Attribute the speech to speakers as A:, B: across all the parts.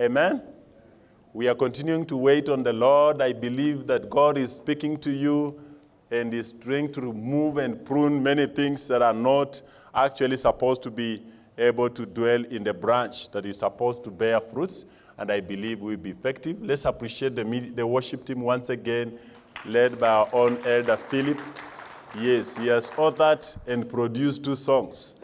A: Amen? We are continuing to wait on the Lord. I believe that God is speaking to you and is trying to remove and prune many things that are not actually supposed to be able to dwell in the branch that is supposed to bear fruits. And I believe will be effective. Let's appreciate the, the worship team once again, led by our own elder Philip. Yes, he has authored and produced two songs.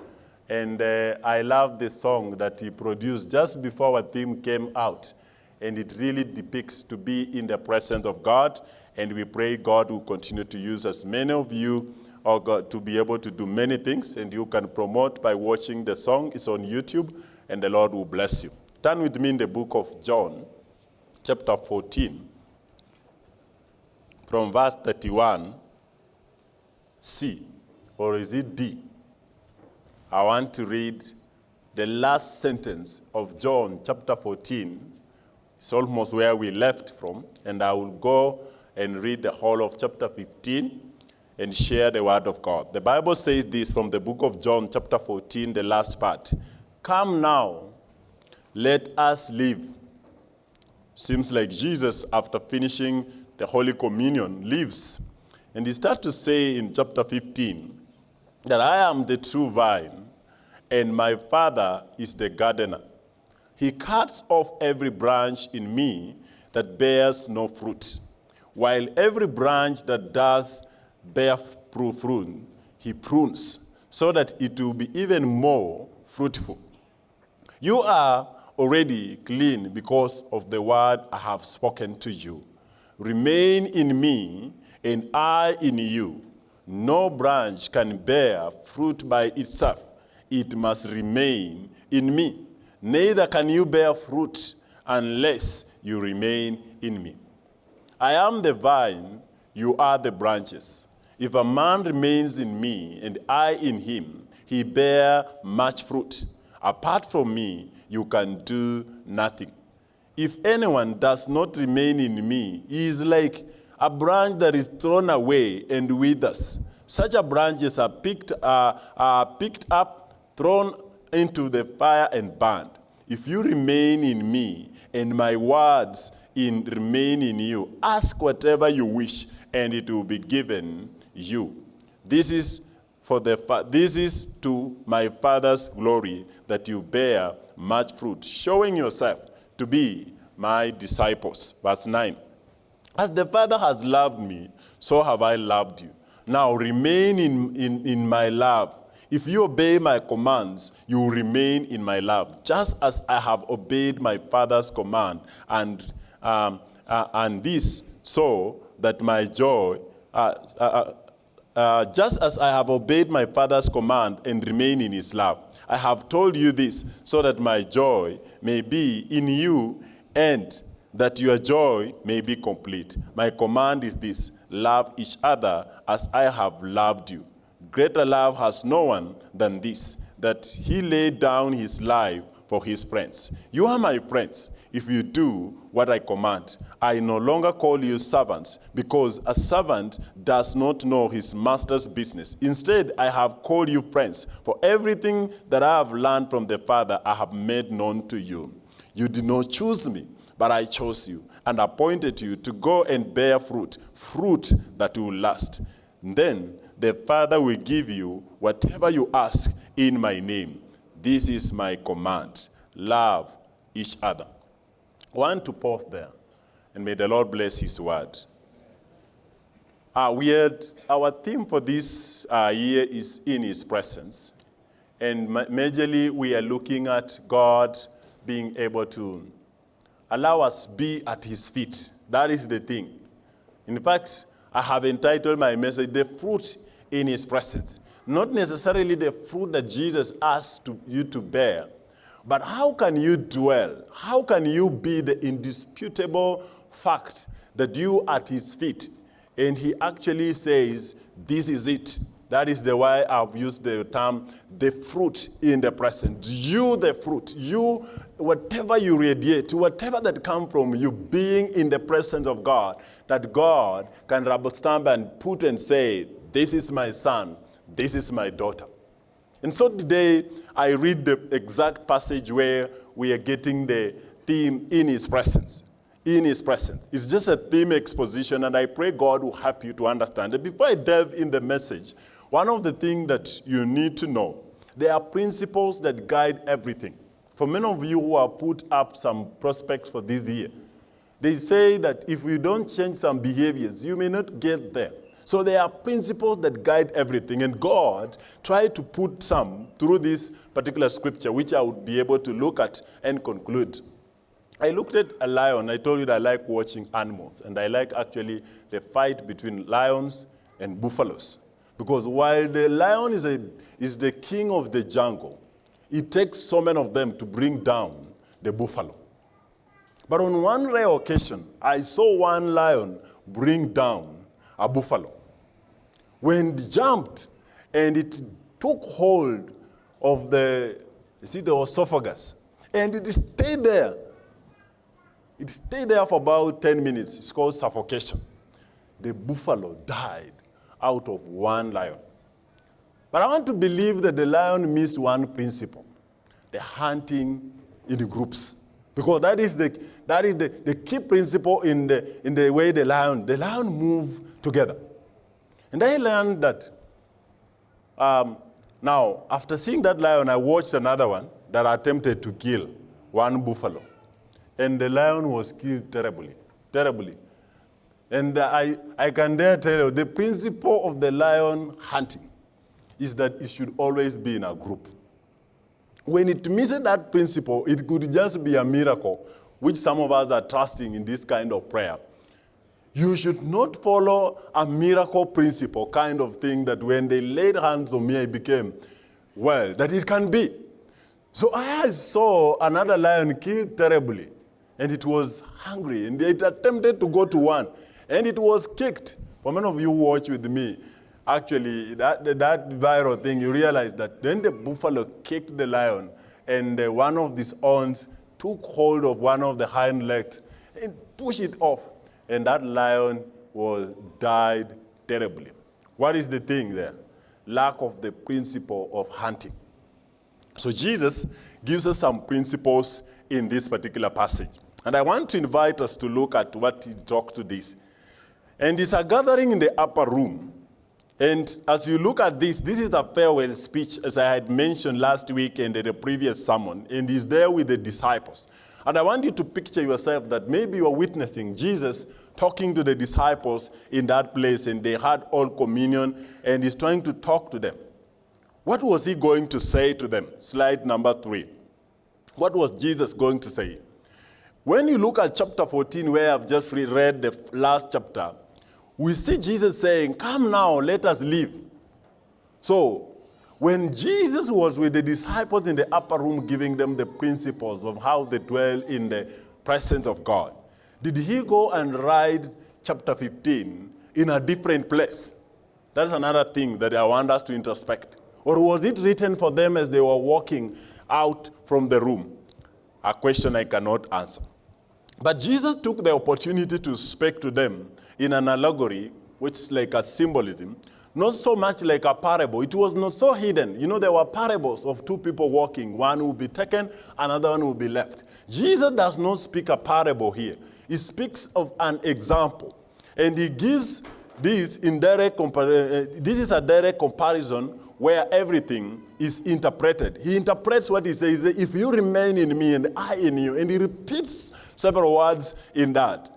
A: And uh, I love the song that he produced just before our theme came out. And it really depicts to be in the presence of God. And we pray God will continue to use as many of you or God to be able to do many things. And you can promote by watching the song. It's on YouTube. And the Lord will bless you. Turn with me in the book of John, chapter 14, from verse 31 C, or is it D? I want to read the last sentence of John chapter 14. It's almost where we left from, and I will go and read the whole of chapter 15 and share the word of God. The Bible says this from the book of John chapter 14, the last part. Come now, let us live. Seems like Jesus, after finishing the Holy Communion, lives. And he starts to say in chapter 15 that I am the true vine, and my Father is the gardener. He cuts off every branch in me that bears no fruit, while every branch that does bear fruit, he prunes, so that it will be even more fruitful. You are already clean because of the word I have spoken to you. Remain in me, and I in you. No branch can bear fruit by itself. It must remain in me. Neither can you bear fruit unless you remain in me. I am the vine, you are the branches. If a man remains in me and I in him, he bear much fruit. Apart from me, you can do nothing. If anyone does not remain in me, he is like a branch that is thrown away and withers. Such a branches are picked, uh, are picked up, thrown into the fire and burned. If you remain in me and my words in remain in you, ask whatever you wish and it will be given you. This is for the this is to my Father's glory that you bear much fruit, showing yourself to be my disciples. Verse 9. As the Father has loved me, so have I loved you. Now remain in, in, in my love. If you obey my commands, you will remain in my love, just as I have obeyed my Father's command, and, um, uh, and this so that my joy, uh, uh, uh, uh just as I have obeyed my Father's command and remain in his love. I have told you this so that my joy may be in you and that your joy may be complete. My command is this, love each other as I have loved you. Greater love has no one than this, that he laid down his life for his friends. You are my friends if you do what I command. I no longer call you servants, because a servant does not know his master's business. Instead, I have called you friends, for everything that I have learned from the Father I have made known to you. You did not choose me, but I chose you and appointed you to go and bear fruit, fruit that will last. Then the Father will give you whatever you ask in my name. This is my command. Love each other. Want to pause there, and may the Lord bless his word. Uh, we had, our theme for this uh, year is in his presence. And majorly, we are looking at God being able to allow us be at his feet. That is the thing. In fact, I have entitled my message, The Fruit in His Presence. Not necessarily the fruit that Jesus asked to, you to bear, but how can you dwell? How can you be the indisputable fact that you at his feet? And he actually says, this is it. That is the why I've used the term, the fruit in the present. You, the fruit. You, whatever you radiate, whatever that come from you being in the presence of God, that God can rubber stamp and put and say, this is my son, this is my daughter. And so today, I read the exact passage where we are getting the theme in his presence. In his presence. It's just a theme exposition, and I pray God will help you to understand it. Before I delve in the message, one of the things that you need to know, there are principles that guide everything. For many of you who have put up some prospects for this year, they say that if we don't change some behaviors, you may not get there. So there are principles that guide everything, and God tried to put some through this particular scripture, which I would be able to look at and conclude. I looked at a lion. I told you that I like watching animals, and I like actually the fight between lions and buffaloes. Because while the lion is, a, is the king of the jungle, it takes so many of them to bring down the buffalo. But on one rare occasion, I saw one lion bring down a buffalo. When it jumped and it took hold of the, you see, the esophagus, and it stayed there. It stayed there for about 10 minutes. It's called suffocation. The buffalo died out of one lion. But I want to believe that the lion missed one principle, the hunting in groups. Because that is the, that is the, the key principle in the, in the way the lion, the lion move together. And I learned that um, now, after seeing that lion, I watched another one that attempted to kill one buffalo. And the lion was killed terribly, terribly. And I, I can dare tell you, the principle of the lion hunting is that it should always be in a group. When it misses that principle, it could just be a miracle, which some of us are trusting in this kind of prayer. You should not follow a miracle principle kind of thing that when they laid hands on me, I became well, that it can be. So I saw another lion killed terribly, and it was hungry, and it attempted to go to one, and it was kicked. For many of you watch with me, actually, that, that viral thing, you realize that then the buffalo kicked the lion, and uh, one of these horns took hold of one of the hind legs and pushed it off. And that lion was died terribly. What is the thing there? Lack of the principle of hunting. So Jesus gives us some principles in this particular passage. And I want to invite us to look at what he talks to this. And it's a gathering in the upper room. And as you look at this, this is a farewell speech, as I had mentioned last week and in the previous sermon, and he's there with the disciples. And I want you to picture yourself that maybe you're witnessing Jesus talking to the disciples in that place, and they had all communion, and he's trying to talk to them. What was he going to say to them? Slide number three. What was Jesus going to say? When you look at chapter 14, where I've just read the last chapter, we see Jesus saying, Come now, let us live. So, when Jesus was with the disciples in the upper room giving them the principles of how they dwell in the presence of God, did he go and write chapter 15 in a different place? That's another thing that I want us to introspect. Or was it written for them as they were walking out from the room? A question I cannot answer. But Jesus took the opportunity to speak to them in an allegory, which is like a symbolism, not so much like a parable. It was not so hidden. You know, there were parables of two people walking. One will be taken, another one will be left. Jesus does not speak a parable here. He speaks of an example. And he gives this in direct uh, this is a direct comparison where everything is interpreted. He interprets what he says, if you remain in me and I in you, and he repeats several words in that.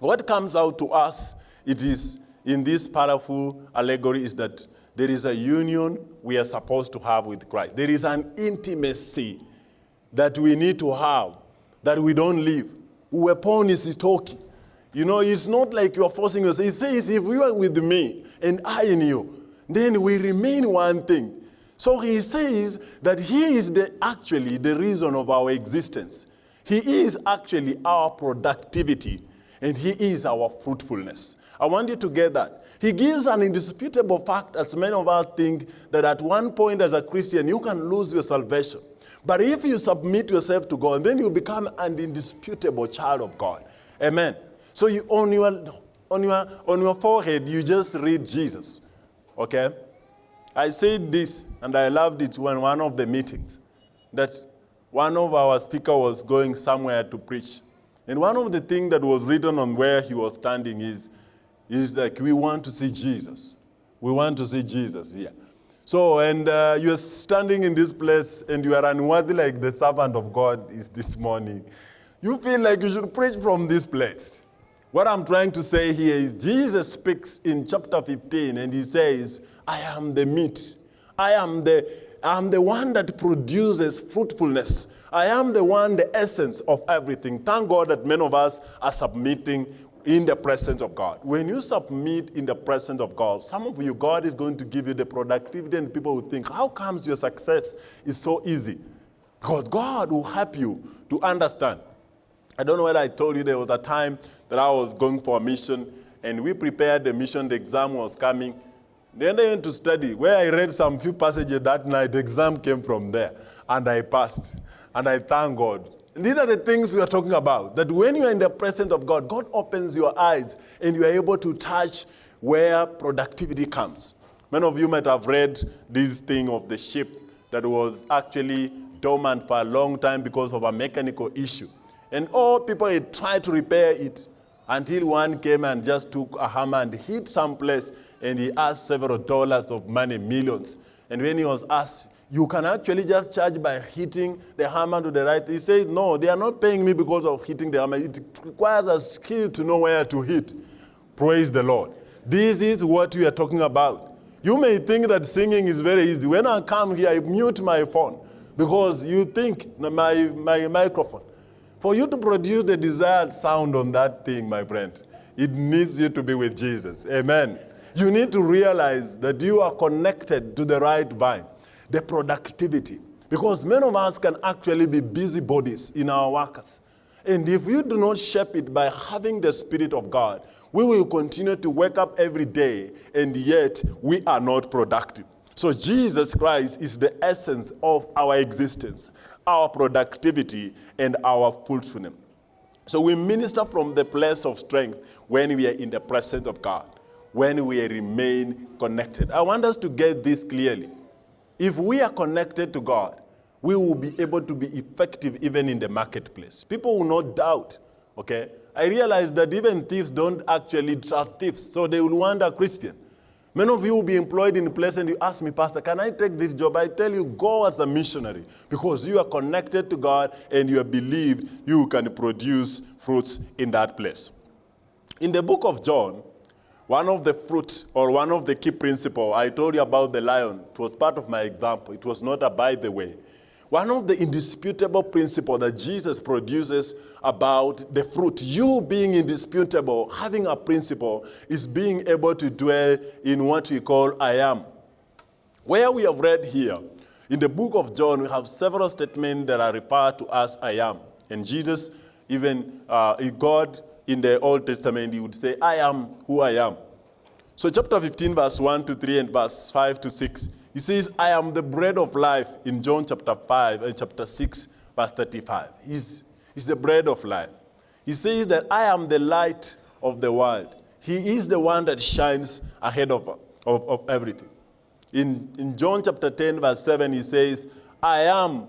A: What comes out to us, it is in this powerful allegory is that there is a union we are supposed to have with Christ. There is an intimacy that we need to have that we don't live. Weapon is talking. You know, it's not like you're forcing us. He says, if you are with me and I in you, then we remain one thing. So he says that he is the, actually the reason of our existence. He is actually our productivity and he is our fruitfulness. I want you to get that. He gives an indisputable fact, as many of us think, that at one point as a Christian, you can lose your salvation. But if you submit yourself to God, then you become an indisputable child of God. Amen. So you, on, your, on, your, on your forehead, you just read Jesus. Okay? I said this, and I loved it when one of the meetings, that one of our speaker was going somewhere to preach. And one of the things that was written on where he was standing is, is like, we want to see Jesus. We want to see Jesus here. So, and uh, you're standing in this place and you are unworthy like the servant of God is this morning. You feel like you should preach from this place. What I'm trying to say here is Jesus speaks in chapter 15 and he says, I am the meat. I am the, I am the one that produces fruitfulness. I am the one, the essence of everything. Thank God that many of us are submitting in the presence of God. When you submit in the presence of God, some of you, God is going to give you the productivity and people will think, how comes your success is so easy? Because God will help you to understand. I don't know whether I told you there was a time that I was going for a mission and we prepared the mission, the exam was coming. Then I went to study. Where I read some few passages that night, the exam came from there and I passed. And I thank God. These are the things we are talking about. That when you are in the presence of God, God opens your eyes and you are able to touch where productivity comes. Many of you might have read this thing of the ship that was actually dormant for a long time because of a mechanical issue. And all people had tried to repair it until one came and just took a hammer and hit some place and he asked several dollars of money, millions. And when he was asked, you can actually just charge by hitting the hammer to the right. He says, no, they are not paying me because of hitting the hammer. It requires a skill to know where to hit. Praise the Lord. This is what we are talking about. You may think that singing is very easy. When I come here, I mute my phone because you think my, my microphone. For you to produce the desired sound on that thing, my friend, it needs you to be with Jesus. Amen. You need to realize that you are connected to the right vine the productivity. Because many of us can actually be busybodies in our workers. And if we do not shape it by having the Spirit of God, we will continue to wake up every day and yet we are not productive. So Jesus Christ is the essence of our existence, our productivity, and our fulfillment. So we minister from the place of strength when we are in the presence of God, when we remain connected. I want us to get this clearly. If we are connected to God, we will be able to be effective even in the marketplace. People will not doubt, okay? I realize that even thieves don't actually trust thieves, so they will wonder, Christian. Many of you will be employed in a place and you ask me, Pastor, can I take this job? I tell you, go as a missionary because you are connected to God and you believe you can produce fruits in that place. In the book of John, one of the fruits or one of the key principles, I told you about the lion. It was part of my example. It was not a by the way. One of the indisputable principles that Jesus produces about the fruit, you being indisputable, having a principle, is being able to dwell in what we call I am. Where we have read here, in the book of John, we have several statements that are referred to as I am. And Jesus, even uh, God in the Old Testament, he would say, I am who I am. So chapter 15, verse 1 to 3 and verse 5 to 6, he says, I am the bread of life in John chapter 5 and chapter 6, verse 35. He's, he's the bread of life. He says that I am the light of the world. He is the one that shines ahead of, of, of everything. In, in John chapter 10, verse 7, he says, I am,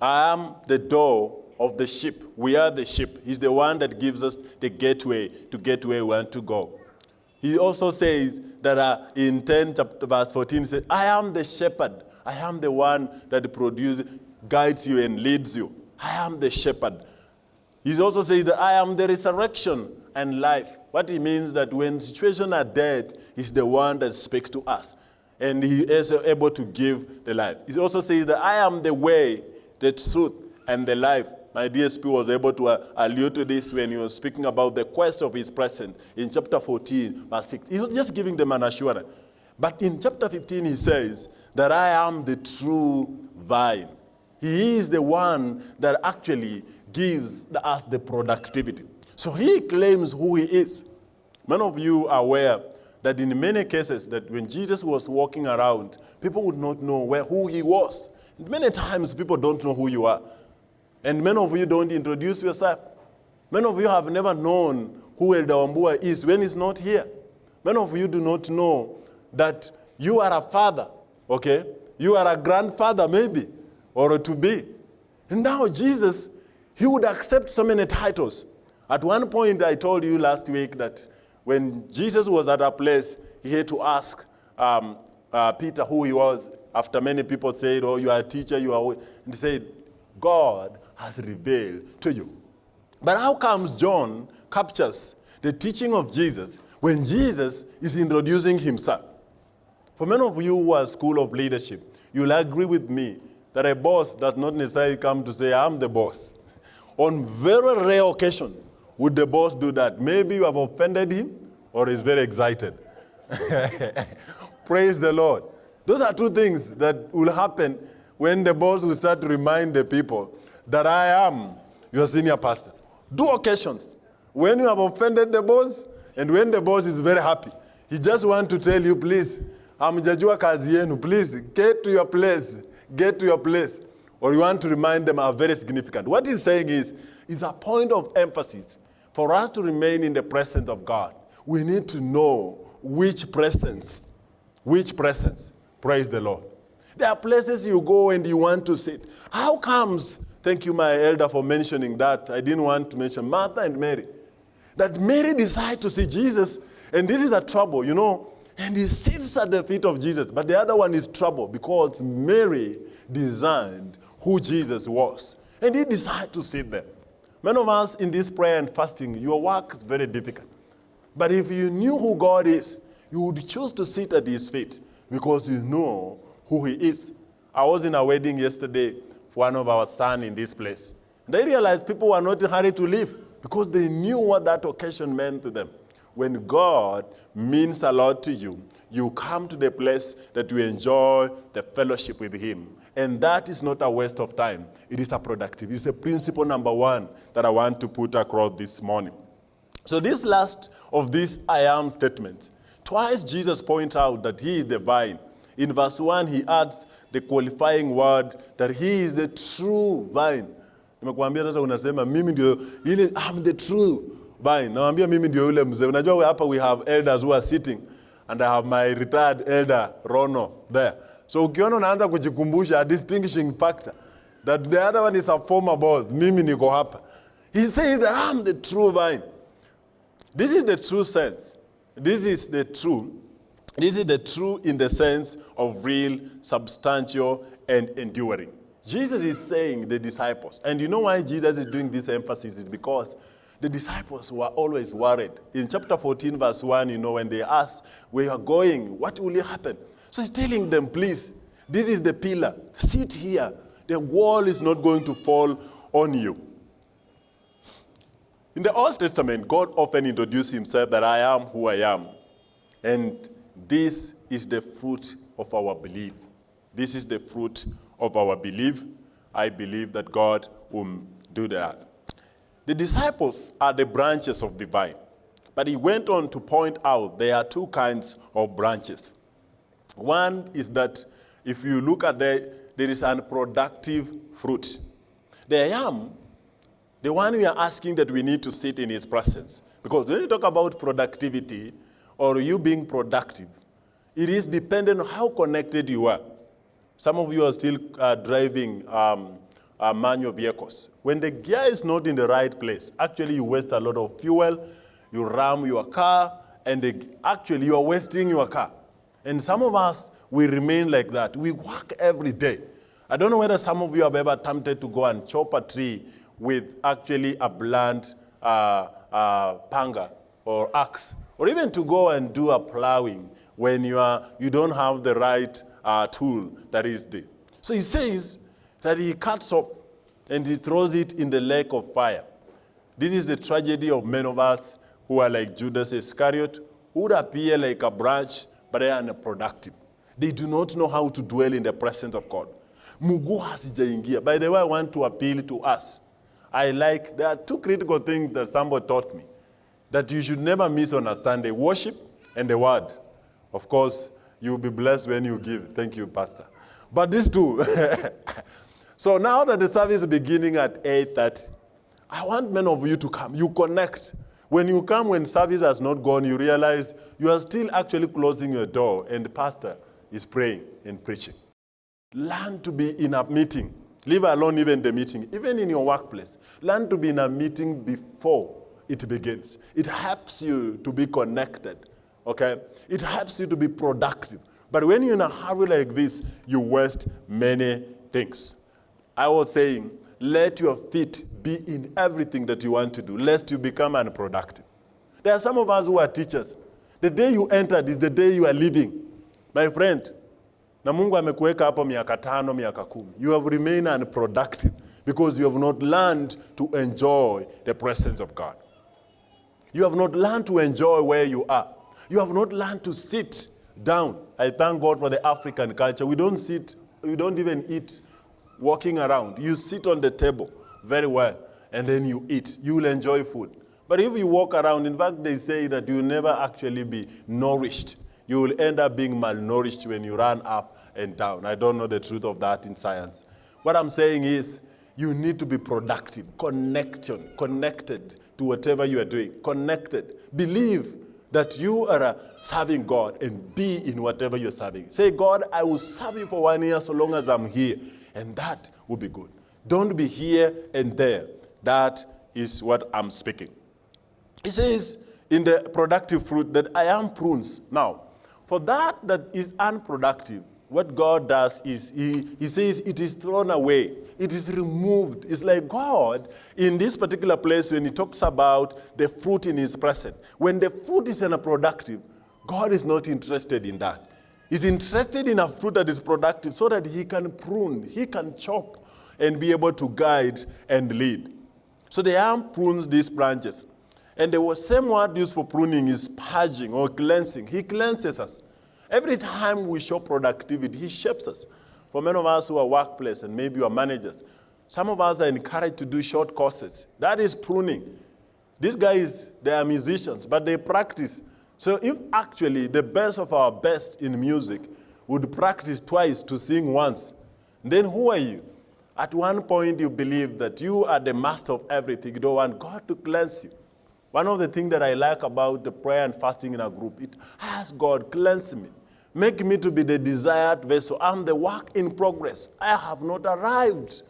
A: I am the door of the sheep. We are the sheep. He's the one that gives us the gateway to get where we want to go. He also says that uh, in 10 chapter, verse 14, he says, I am the shepherd. I am the one that produces, guides you and leads you. I am the shepherd. He also says that I am the resurrection and life. What he means that when situations are dead, he's the one that speaks to us. And he is able to give the life. He also says that I am the way, the truth, and the life. My DSP was able to uh, allude to this when he was speaking about the quest of his presence in chapter 14, verse 6. He was just giving them an assurance. But in chapter 15, he says that I am the true vine. He is the one that actually gives us the productivity. So he claims who he is. Many of you are aware that in many cases that when Jesus was walking around, people would not know where, who he was. Many times people don't know who you are. And many of you don't introduce yourself. Many of you have never known who Elder Wambua is when he's not here. Many of you do not know that you are a father, okay? You are a grandfather maybe, or to be. And now Jesus, he would accept so many titles. At one point, I told you last week that when Jesus was at a place, he had to ask um, uh, Peter who he was. After many people said, "Oh, you are a teacher," you are, and he said, "God has revealed to you." But how comes John captures the teaching of Jesus when Jesus is introducing himself? For many of you who are school of leadership, you'll agree with me that a boss does not necessarily come to say, I'm the boss. On very rare occasion, would the boss do that? Maybe you have offended him or he's very excited. Praise the Lord. Those are two things that will happen when the boss will start to remind the people that I am your senior pastor. Two occasions. When you have offended the boss and when the boss is very happy. He just wants to tell you, please, hamjajua kazi yenu, please get to your place, get to your place. Or you want to remind them are very significant. What he's saying is, is a point of emphasis. For us to remain in the presence of God, we need to know which presence, which presence, praise the Lord. There are places you go and you want to sit. How comes, thank you my elder for mentioning that, I didn't want to mention Martha and Mary, that Mary decided to see Jesus, and this is a trouble, you know, and he sits at the feet of Jesus. But the other one is trouble because Mary designed who Jesus was. And he decided to sit there. Many of us in this prayer and fasting, your work is very difficult. But if you knew who God is, you would choose to sit at his feet because you know who he is. I was in a wedding yesterday one of our sons in this place. I realized people were not in a hurry to leave because they knew what that occasion meant to them. When God means a lot to you, you come to the place that you enjoy the fellowship with him. And that is not a waste of time. It is a productive. It's the principle number one that I want to put across this morning. So this last of these I am statements, twice Jesus points out that he is the vine. In verse 1, he adds the qualifying word that he is the true vine. Nimekuambia sasa unasema mimi ndio ile I'm the true vine. Naambia mimi ndio yule mzee. Unajua hapa we have elders who are sitting and I have my retired elder Rono there. So ukiona unaanza kujikumbusha a distinguishing factor that the other one is a former boss, mimi niko hapa. He says that I'm the true vine. This is the true sense. This is the true. This is the true in the sense of real, substantial, and enduring. Jesus is saying the disciples, and you know why Jesus is doing this emphasis is because the disciples were always worried. In chapter 14, verse 1, you know, when they asked, where you are going, what will happen? So he's telling them, please, this is the pillar. Sit here. The wall is not going to fall on you. In the Old Testament, God often introduced himself that I am who I am. And this is the fruit of our belief. This is the fruit of our belief. I believe that God will do that. The disciples are the branches of the vine. But he went on to point out there are two kinds of branches. One is that if you look at the, there is an productive fruit. The yam, the one we are asking that we need to sit in his presence. Because when you talk about productivity or you being productive, it is dependent on how connected you are. Some of you are still uh, driving um, uh, manual vehicles. When the gear is not in the right place, actually you waste a lot of fuel, you ram your car, and the, actually you are wasting your car. And some of us, we remain like that. We work every day. I don't know whether some of you have ever attempted to go and chop a tree with actually a blunt uh, uh, panga or axe, or even to go and do a plowing when you, are, you don't have the right uh, tool that is there. So he says that he cuts off and he throws it in the lake of fire. This is the tragedy of men of us who are like Judas Iscariot, who would appear like a branch, but they are unproductive. They do not know how to dwell in the presence of God. Muguu hasijaingia. By the way, I want to appeal to us. I like, there are two critical things that somebody taught me that you should never miss on a Sunday worship and the word. Of course, you'll be blessed when you give. Thank you, Pastor. But these two. so now that the service is beginning at 8.30, I want many of you to come. You connect. When you come, when service has not gone, you realize you are still actually closing your door and the pastor is praying and preaching. Learn to be in a meeting. Leave alone even the meeting. Even in your workplace, learn to be in a meeting before it begins. It helps you to be connected, okay? It helps you to be productive. But when you're in a hurry like this, you waste many things. I was saying, let your feet be in everything that you want to do, lest you become unproductive. There are some of us who are teachers. The day you entered is the day you are leaving. My friend, na amekuweka hapo miaka tano. You have remained unproductive because you have not learned to enjoy the presence of God. You have not learned to enjoy where you are. You have not learned to sit down. I thank God for the African culture. We don't sit, we don't even eat walking around. You sit on the table very well, and then you eat. You will enjoy food. But if you walk around, in fact, they say that you will never actually be nourished. You will end up being malnourished when you run up and down. I don't know the truth of that in science. What I'm saying is, you need to be productive, connection, connected to whatever you are doing, connected. Believe that you are serving God and be in whatever you're serving. Say, God, I will serve you for one year so long as I'm here, and that will be good. Don't be here and there. That is what I'm speaking. He says in the productive fruit that I am prunes. Now, for that that is unproductive, what God does is he, he says it is thrown away. It is removed. It's like God, in this particular place, when he talks about the fruit in his presence, when the fruit is unproductive, God is not interested in that. He's interested in a fruit that is productive so that he can prune, he can chop, and be able to guide and lead. So the arm prunes these branches. And the same word used for pruning is purging or cleansing. He cleanses us. Every time we show productivity, he shapes us. For many of us who are workplace and maybe you are managers, some of us are encouraged to do short courses. That is pruning. These guys, they are musicians, but they practice. So if actually the best of our best in music would practice twice to sing once, then who are you? At one point you believe that you are the master of everything. You don't want God to cleanse you. One of the things that I like about the prayer and fasting in a group, it asks God, cleanse me. Make me to be the desired vessel. I'm the work in progress. I have not arrived.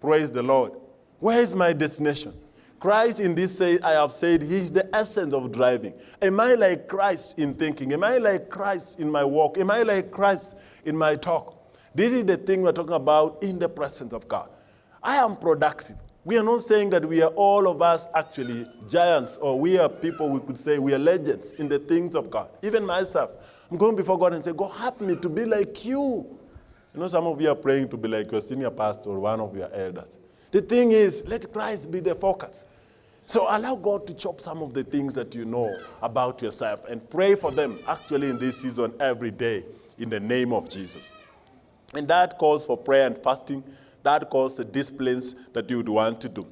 A: Praise the Lord. Where is my destination? Christ in this say, I have said, he is the essence of driving. Am I like Christ in thinking? Am I like Christ in my walk? Am I like Christ in my talk? This is the thing we're talking about in the presence of God. I am productive. We are not saying that we are all of us actually giants or we are people we could say we are legends in the things of God. Even myself, I'm going before God and say, God, help me to be like you. You know, some of you are praying to be like your senior pastor or one of your elders. The thing is, let Christ be the focus. So allow God to chop some of the things that you know about yourself and pray for them actually in this season every day in the name of Jesus. And that calls for prayer and fasting that calls the disciplines that you would want to do.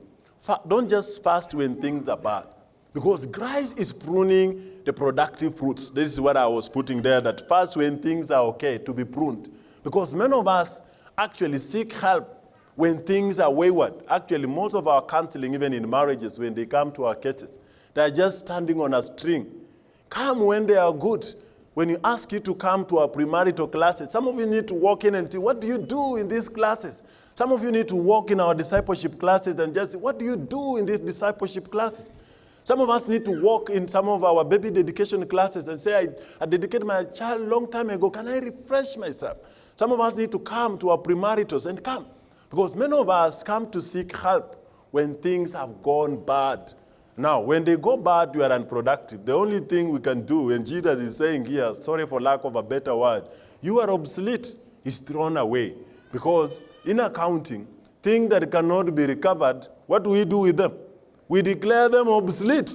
A: Don't just fast when things are bad. Because Christ is pruning the productive fruits. This is what I was putting there, that fast when things are okay, to be pruned. Because many of us actually seek help when things are wayward. Actually, most of our counseling, even in marriages, when they come to our cases, they're just standing on a string. Come when they are good. When you ask you to come to our premarital classes, some of you need to walk in and see, what do you do in these classes? Some of you need to walk in our discipleship classes and just, what do you do in these discipleship classes? Some of us need to walk in some of our baby dedication classes and say, I, I dedicated my child long time ago. Can I refresh myself? Some of us need to come to our premaritals and come. Because many of us come to seek help when things have gone bad. Now, when they go bad, you are unproductive. The only thing we can do, and Jesus is saying here, sorry for lack of a better word, you are obsolete, is thrown away. Because in accounting, things that cannot be recovered, what do we do with them? We declare them obsolete.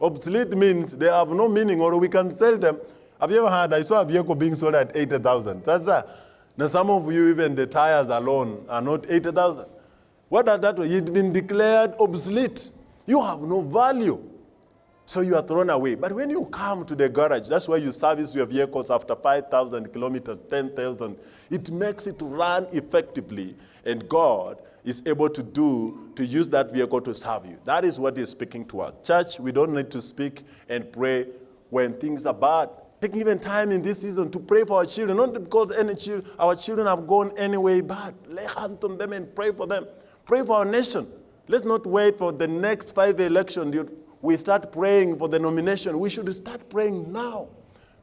A: Obsolete means they have no meaning or we can sell them. Have you ever heard, I saw a vehicle being sold at 80,000. That's that. Now some of you, even the tires alone are not 80,000. What does that mean? It's been declared obsolete. You have no value. So you are thrown away. But when you come to the garage, that's where you service your vehicles after 5,000 kilometers, 10,000. It makes it run effectively, and God is able to do, to use that vehicle to serve you. That is what he's speaking to us. Church, we don't need to speak and pray when things are bad. taking even time in this season to pray for our children, not because any chil- our children have gone any way bad. Lay hands on them and pray for them. Pray for our nation. Let's not wait for the next five election. We start praying for the nomination. We should start praying now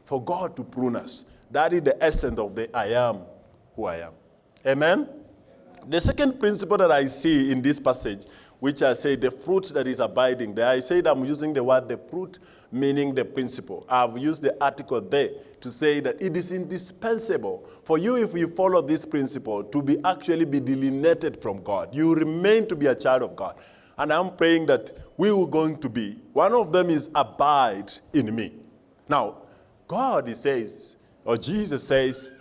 A: for God to prune us. That is the essence of the I am who I am. Amen? The second principle that I see in this passage, which I say the fruit that is abiding, there I said I'm using the word the fruit, meaning the principle. I've used the article there to say that it is indispensable for you, if you follow this principle, to be actually be delineated from God. You remain to be a child of God. And I'm praying that we were going to be. One of them is abide in me. Now, God, says, or Jesus says,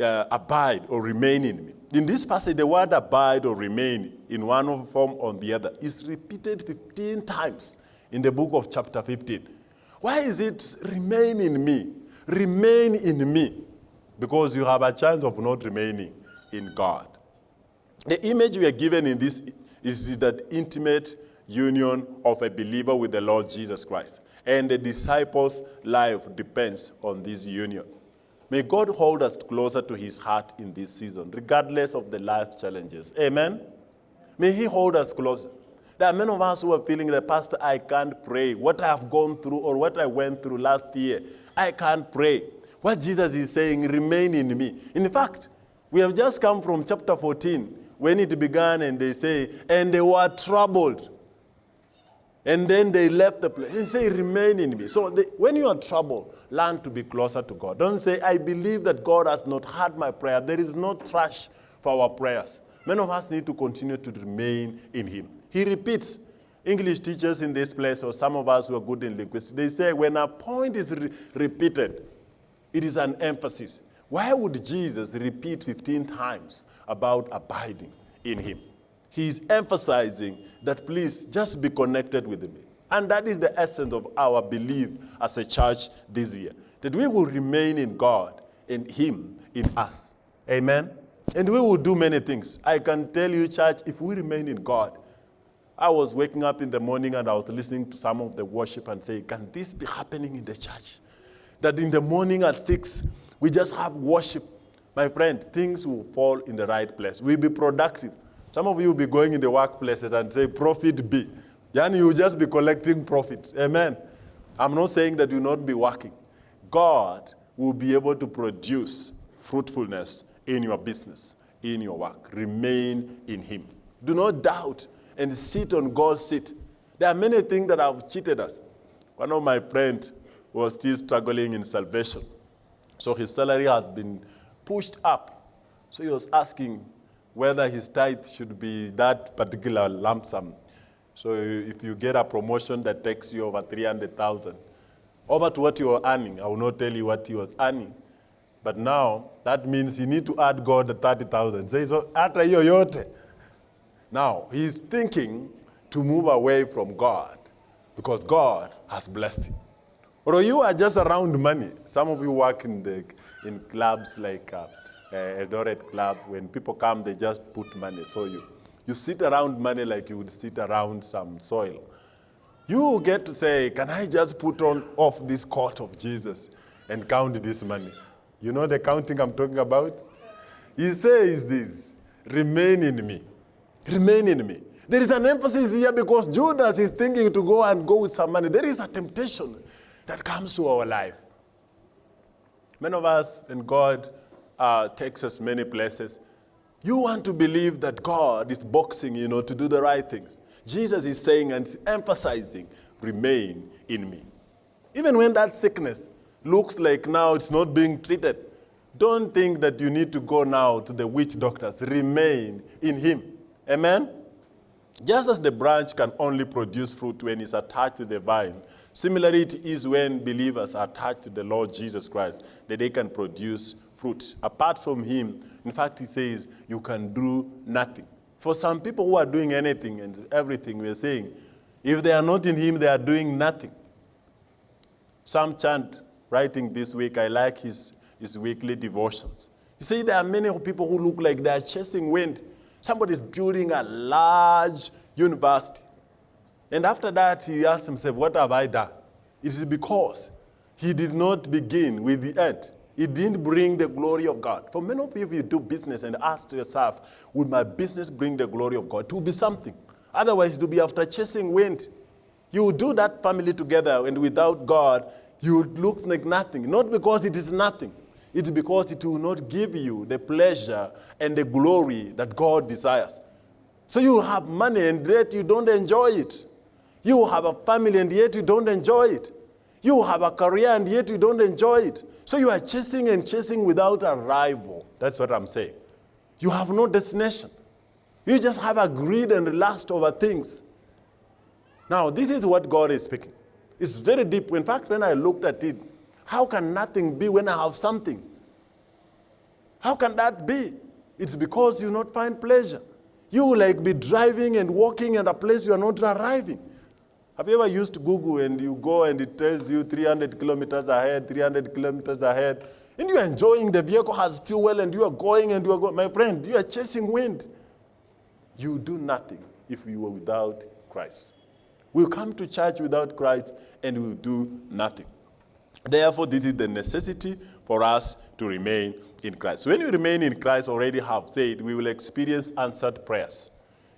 A: uh, abide or remain in me. In this passage, the word abide or remain in one form or the other is repeated 15 times in the book of chapter 15. Why is it remain in me? Remain in me. Because you have a chance of not remaining in God. The image we are given in this is that intimate union of a believer with the Lord Jesus Christ. And the disciples' life depends on this union. May God hold us closer to his heart in this season, regardless of the life challenges. Amen? May he hold us closer. There are many of us who are feeling that, Pastor, I can't pray. What I have gone through or what I went through last year, I can't pray. What Jesus is saying, remain in me. In fact, we have just come from chapter 14 when it began and they say, and they were troubled. And then they left the place. They say, remain in me. So they, when you are troubled, learn to be closer to God. Don't say, I believe that God has not heard my prayer. There is no trash for our prayers. Many of us need to continue to remain in Him. He repeats. English teachers in this place, or some of us who are good in linguistics, they say when a point is re repeated, it is an emphasis. Why would Jesus repeat 15 times about abiding in Him? He's emphasizing that please just be connected with me. And that is the essence of our belief as a church this year that we will remain in God, in Him, in us. Amen? And we will do many things. I can tell you, church, if we remain in God, I was waking up in the morning and I was listening to some of the worship and saying, Can this be happening in the church? That in the morning at six, we just have worship. My friend, things will fall in the right place. We'll be productive. Some of you will be going in the workplaces and say, profit be. Then you will just be collecting profit. Amen. I'm not saying that you not be working. God will be able to produce fruitfulness in your business, in your work. Remain in Him. Do not doubt and sit on God's seat. There are many things that have cheated us. One of my friends was still struggling in salvation. So his salary had been pushed up. So he was asking whether his tithe should be that particular lump sum. So if you get a promotion that takes you over 300,000, over to what you are earning, I will not tell you what he was earning. But now, that means you need to add God the 30,000. Say, so. Now, he's thinking to move away from God because God has blessed him. Or you are just around money. Some of you work in, the, in clubs like uh, uh, Eldoret Club. When people come, they just put money. So you, you sit around money like you would sit around some soil. You get to say, can I just put on off this coat of Jesus and count this money? You know the counting I'm talking about? He says this, remain in me. Remain in me. There is an emphasis here because Judas is thinking to go and go with some money. There is a temptation that comes to our life. Many of us, and God uh, takes us many places. You want to believe that God is boxing, you know, to do the right things. Jesus is saying and emphasizing, remain in me. Even when that sickness looks like now it's not being treated, don't think that you need to go now to the witch doctors. Remain in him. Amen? Just as the branch can only produce fruit when it's attached to the vine, similarly it is when believers are attached to the Lord Jesus Christ that they can produce fruit. Apart from him, in fact, he says, you can do nothing. For some people who are doing anything and everything, we're saying, if they are not in him, they are doing nothing. Sam Chand, writing this week, I like his, his weekly devotions. You see, there are many people who look like they are chasing wind. Somebody is building a large university. And after that, he asked himself, what have I done? It is because He did not begin with the end. It didn't bring the glory of God. For many of you, if you do business and ask yourself, would my business bring the glory of God? It will be something. Otherwise, it will be after chasing wind. You will do that family together, and without God, you would look like nothing. Not because it is nothing, it's because it will not give you the pleasure and the glory that God desires. So you have money and yet you don't enjoy it. You have a family and yet you don't enjoy it. You have a career and yet you don't enjoy it. So you are chasing and chasing without a rival. That's what I'm saying. You have no destination. You just have a greed and lust over things. Now, this is what God is speaking. It's very deep. In fact, when I looked at it, how can nothing be when I have something? How can that be? It's because you not find pleasure. You will like be driving and walking at a place you are not arriving. Have you ever used Google and you go and it tells you 300 kilometers ahead, 300 kilometers ahead, and you are enjoying the vehicle has fuel well and you are going and you are going. My friend, you are chasing wind. You do nothing if you are without Christ. We'll come to church without Christ and we'll do nothing. Therefore, this is the necessity for us to remain in Christ. When you remain in Christ, already have said, we will experience answered prayers.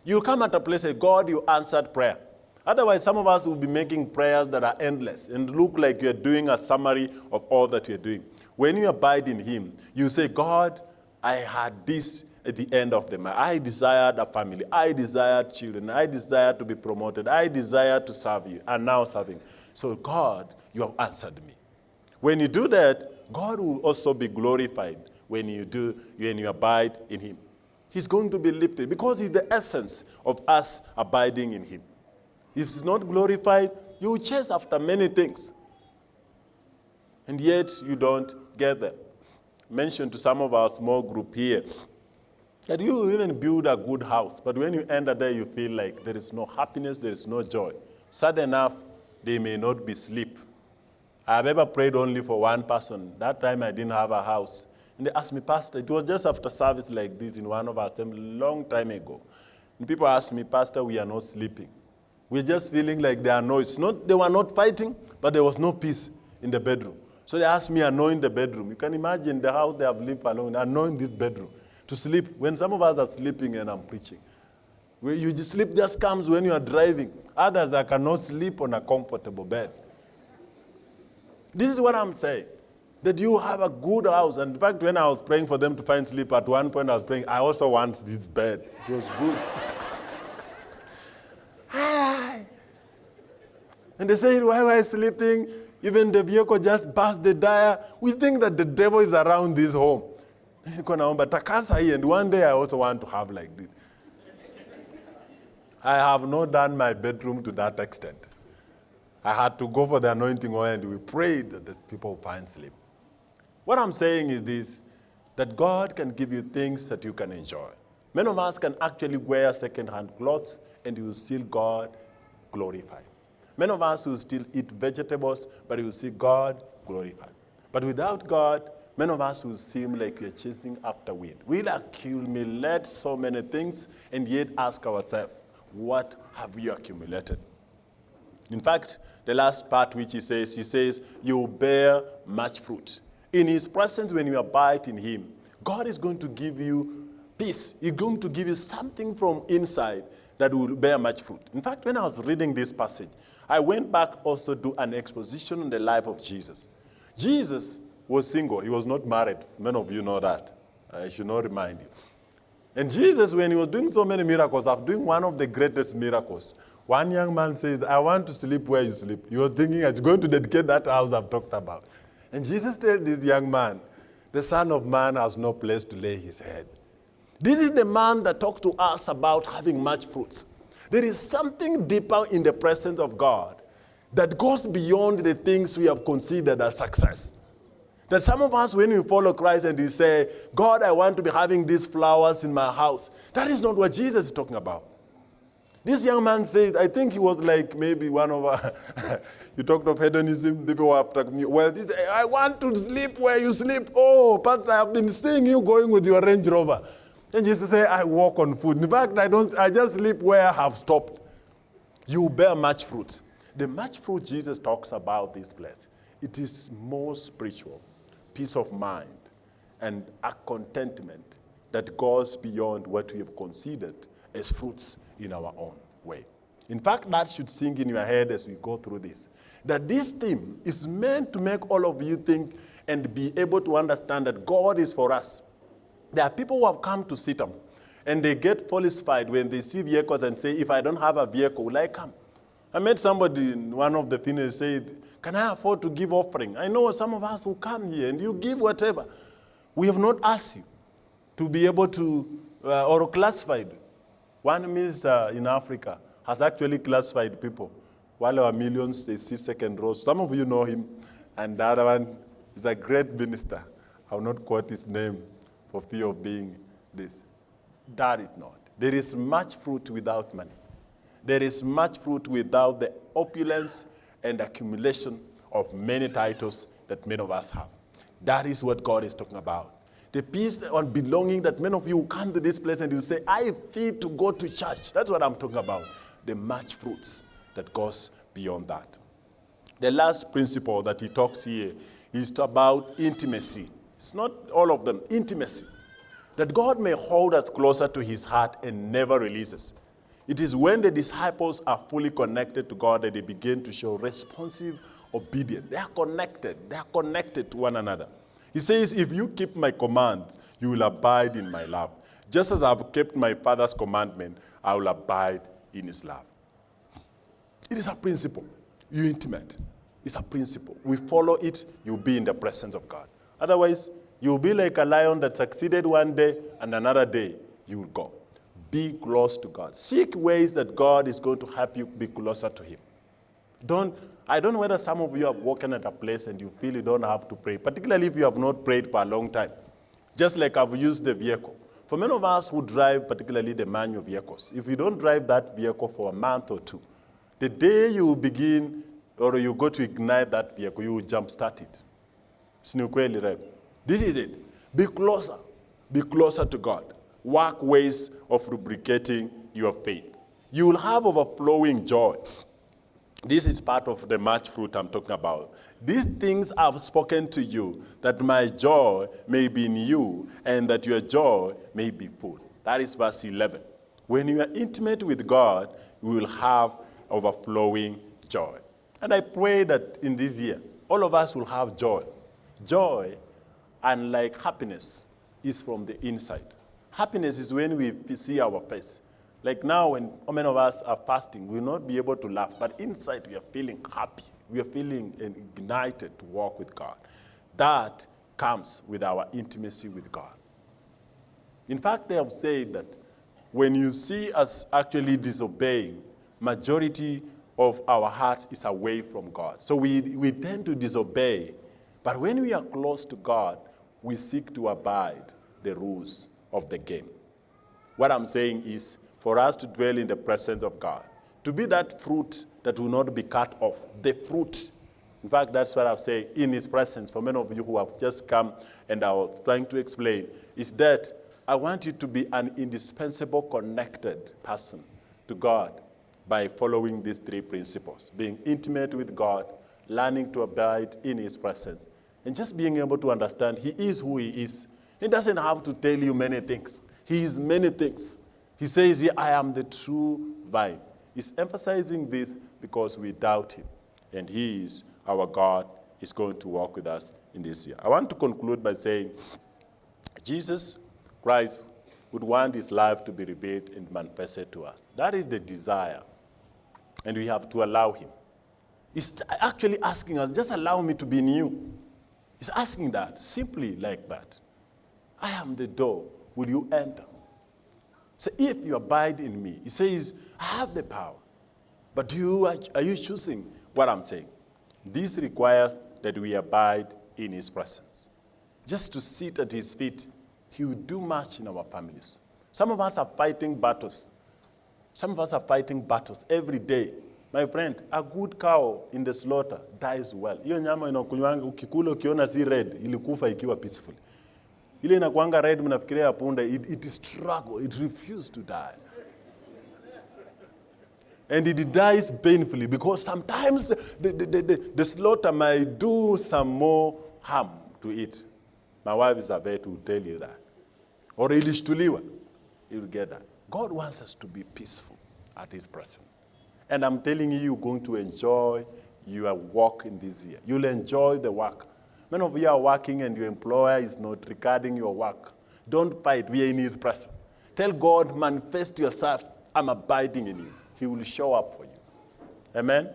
A: You come at a place and God, you answered prayer. Otherwise, some of us will be making prayers that are endless and look like you're doing a summary of all that you're doing. When you abide in Him, you say, God, I had this at the end of the month. I desired a family. I desired children. I desired to be promoted. I desired to serve you. And now serving. So, God, you have answered me. When you do that, God will also be glorified when you do, when you abide in him. He's going to be lifted because he's the essence of us abiding in him. If he's not glorified, you will chase after many things. And yet you don't get them. Mention to some of our small group here that you even build a good house, but when you enter there, you feel like there is no happiness, there is no joy. Sad enough, they may not be sleep. I've ever prayed only for one person. That time I didn't have a house. And they asked me, Pastor, it was just after service like this in one of our assemblies long time ago. And people asked me, Pastor, we are not sleeping. We're just feeling like there are noise. Not, they were not fighting, but there was no peace in the bedroom. So they asked me anoint the bedroom. You can imagine the house they have lived alone, anoint this bedroom to sleep. When some of us are sleeping and I'm preaching, you just sleep just comes when you are driving. Others that cannot sleep on a comfortable bed. This is what I'm saying. That you have a good house. And in fact, when I was praying for them to find sleep, at one point I was praying, I also want this bed. It was good. Ah, And they say, why were I sleeping? Even the vehicle just burst the tire. We think that the devil is around this home. And one day I also want to have like this. I have not done my bedroom to that extent. I had to go for the anointing oil and we prayed that the people find sleep. What I'm saying is this, that God can give you things that you can enjoy. Many of us can actually wear second-hand clothes and you will still God glorified. Many of us will still eat vegetables, but you will see God glorified. But without God, many of us will seem like we're chasing after wind. We'll accumulate so many things and yet ask ourselves, what have we accumulated? In fact, the last part which he says, he says, you will bear much fruit. In his presence, when you abide in him, God is going to give you peace. He's going to give you something from inside that will bear much fruit. In fact, when I was reading this passage, I went back also to an exposition on the life of Jesus. Jesus was single. He was not married. Many of you know that. I should not remind you. And Jesus, when he was doing so many miracles, after doing one of the greatest miracles, one young man says, I want to sleep where you sleep. You are thinking, I'm going to dedicate that house I've talked about. And Jesus tells this young man, the Son of Man has no place to lay his head. This is the man that talked to us about having much fruits. There is something deeper in the presence of God that goes beyond the things we have considered as success. That some of us, when we follow Christ and we say, God, I want to be having these flowers in my house, that is not what Jesus is talking about. This young man said, I think he was like maybe one of our, you talked of hedonism, people were talking, well, I want to sleep where you sleep. Oh, Pastor, I've been seeing you going with your Range Rover. And Jesus said, I walk on food. In fact, I don't, I just sleep where I have stopped. You bear much fruit. The much fruit Jesus talks about this place It is more spiritual, peace of mind, and a contentment that goes beyond what we have considered as fruits in our own way. In fact, that should sink in your head as we go through this. That this theme is meant to make all of you think and be able to understand that God is for us. There are people who have come to CITAM and they get falsified when they see vehicles and say, if I don't have a vehicle, will I come? I met somebody in one of the funerals said, can I afford to give offering? I know some of us will come here and you give whatever. We have not asked you to be able to, uh, or classified. One minister in Africa has actually classified people. While our millions, they sit second row. Some of you know him, and the other one is a great minister. I will not quote his name for fear of being this. That is not. There is much fruit without money. There is much fruit without the opulence and accumulation of many titles that many of us have. That is what God is talking about. The peace on belonging that many of you come to this place and you say, I feel to go to church. That's what I'm talking about. The much fruits that goes beyond that. The last principle that he talks here is about intimacy. It's not all of them, intimacy. That God may hold us closer to his heart and never releases. It is when the disciples are fully connected to God that they begin to show responsive obedience. They are connected. They are connected to one another. He says, if you keep my commands, you will abide in my love. Just as I've kept my Father's commandment, I will abide in his love. It is a principle. You intimate. It's a principle. We follow it, you'll be in the presence of God. Otherwise, you'll be like a lion that succeeded one day and another day you will go. Be close to God. Seek ways that God is going to help you be closer to him. Don't, I don't know whether some of you have walking at a place and you feel you don't have to pray, particularly if you have not prayed for a long time. Just like I've used the vehicle. For many of us who drive, particularly the manual vehicles, if you don't drive that vehicle for a month or two, the day you begin or you go to ignite that vehicle, you will jumpstart it. Right? This is it. Be closer. Be closer to God. Work ways of lubricating your faith. You will have overflowing joy. This is part of the much fruit I'm talking about. These things I've spoken to you, that my joy may be in you, and that your joy may be full. That is verse 11. When you are intimate with God, you will have overflowing joy. And I pray that in this year, all of us will have joy. Joy, unlike happiness, is from the inside. Happiness is when we see our face. Like now, when many of us are fasting, we will not be able to laugh, but inside we are feeling happy. We are feeling ignited to walk with God. That comes with our intimacy with God. In fact, they have said that when you see us actually disobeying, majority of our hearts is away from God. So we, we tend to disobey. But when we are close to God, we seek to abide the rules of the game. What I'm saying is for us to dwell in the presence of God, to be that fruit that will not be cut off, the fruit. In fact, that's what I've said in his presence for many of you who have just come and are trying to explain, is that I want you to be an indispensable connected person to God by following these three principles, being intimate with God, learning to abide in his presence, and just being able to understand he is who he is. He doesn't have to tell you many things. He is many things. He says, I am the true vine. He's emphasizing this because we doubt him. And he is our God, is going to walk with us in this year. I want to conclude by saying, Jesus Christ would want his life to be revealed and manifested to us. That is the desire. And we have to allow him. He's actually asking us, just allow me to be you. He's asking that, simply like that. I am the door. Will you enter? So if you abide in me, he says, I have the power. But do you, are you choosing what I'm saying? This requires that we abide in his presence. Just to sit at his feet, he will do much in our families. Some of us are fighting battles. Some of us are fighting battles every day. My friend, a good cow in the slaughter dies well. Hiyo nyama inakunywanga ukikula ukiona si red, ilikufa ikiwa peaceful. Ile inakuanga red mnafikiria punda, it, it struggle, it refused to die. And it dies painfully because sometimes the, the, the, the, the slaughter might do some more harm to it. My wife is a vet who tell you that. Or ilishtuliwa, you'll get that. God wants us to be peaceful at his presence. And I'm telling you, you're going to enjoy your work in this year. You'll enjoy the work. Many of you are working and your employer is not regarding your work. Don't fight, we are in his presence. Tell God, manifest yourself, I'm abiding in you. He will show up for you. Amen?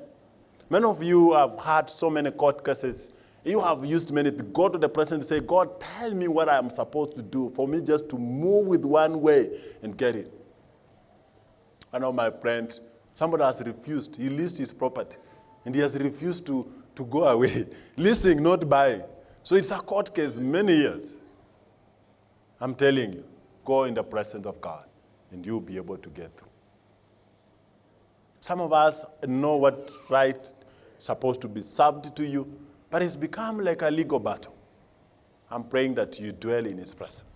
A: Many of you have had so many court cases. You have used many to go to the president and say, God, tell me what I am supposed to do for me just to move with one way and get it. I know my friend, somebody has refused. He leased his property and he has refused to, to go away. Leasing, not buying. So it's a court case, many years. I'm telling you, go in the presence of God and you'll be able to get through. Some of us know what right supposed to be served to you, but it's become like a legal battle. I'm praying that you dwell in his presence.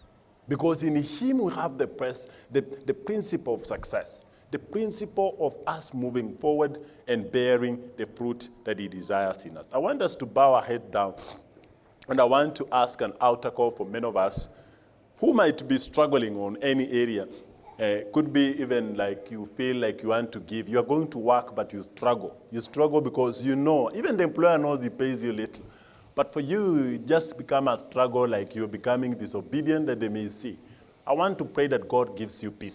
A: Because in him we have the, press, the, the principle of success, the principle of us moving forward and bearing the fruit that he desires in us. I want us to bow our head down, and I want to ask an altar call for many of us who might be struggling on any area. Uh, could be even like you feel like you want to give. You are going to work, but you struggle. You struggle because you know, even the employer knows he pays you little. But for you, it just become a struggle like you're becoming disobedient that they may see. I want to pray that God gives you peace.